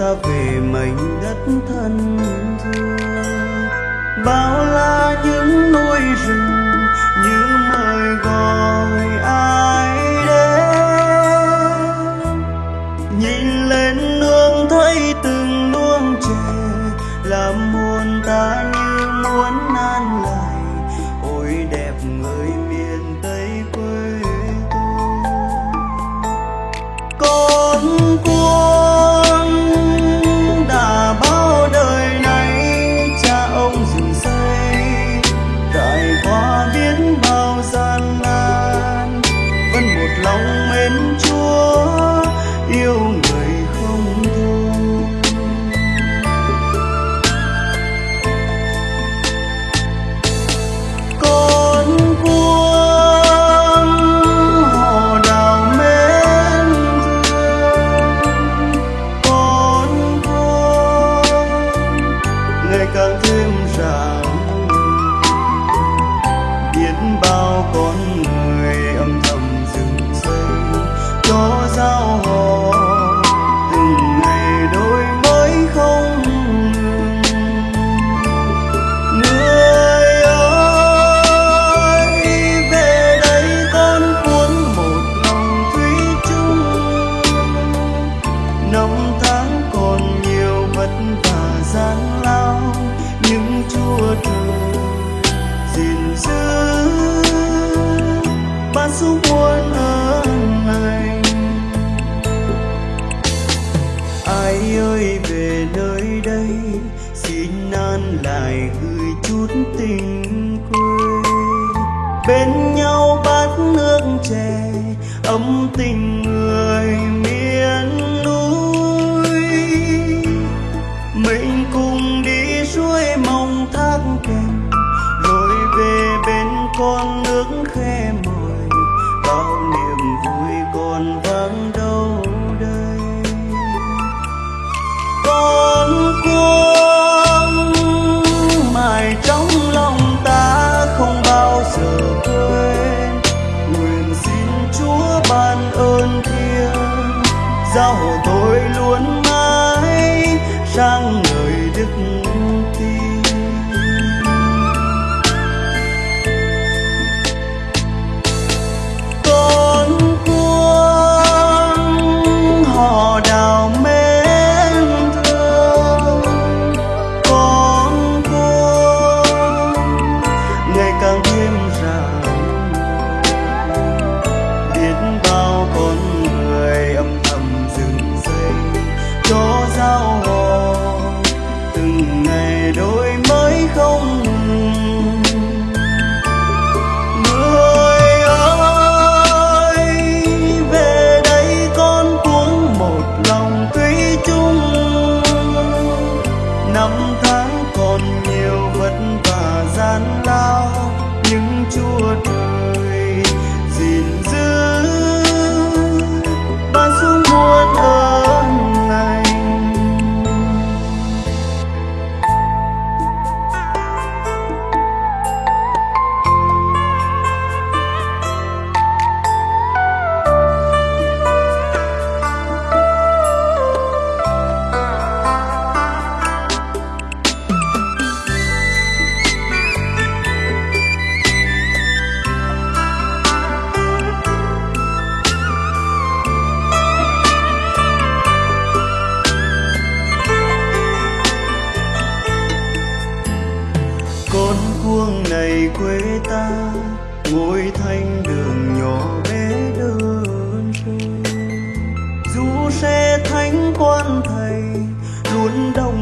ta về mảnh đất thân thương. Bao la những núi rừng như mời gọi ai đến. Nhìn lên nương thấy từng luống trẻ làm muôn ta nhớ muốn ở anh ai ơi, về nơi đây, xin an lại gửi chút tình quê. Bên nhau bát nước chè, ấm tình người tôi luôn mãi sang ngời đức tin. còn nhiều vất vả gian nan. ngôi thanh đường nhỏ bé đơn sơ dù xe thánh quan thầy luôn đồng